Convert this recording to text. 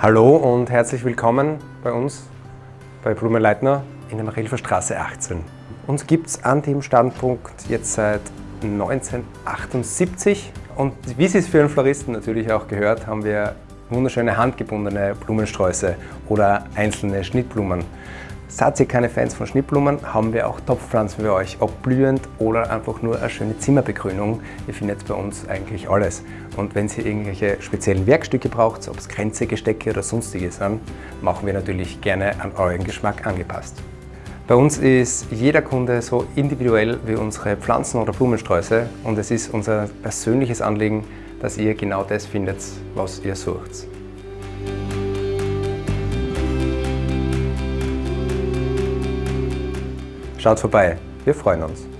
Hallo und herzlich willkommen bei uns bei Blumenleitner in der Marilfer Straße 18. Uns gibt es an dem Standpunkt jetzt seit 1978 und wie Sie es für einen Floristen natürlich auch gehört, haben wir wunderschöne handgebundene Blumensträuße oder einzelne Schnittblumen. Seid ihr keine Fans von Schnittblumen, haben wir auch Topfpflanzen für euch, ob blühend oder einfach nur eine schöne Zimmerbegrünung. Ihr findet bei uns eigentlich alles. Und wenn ihr irgendwelche speziellen Werkstücke braucht, ob es Grenze, Gestecke oder sonstiges sind, machen wir natürlich gerne an euren Geschmack angepasst. Bei uns ist jeder Kunde so individuell wie unsere Pflanzen oder Blumensträuße und es ist unser persönliches Anliegen, dass ihr genau das findet, was ihr sucht. Schaut vorbei, wir freuen uns.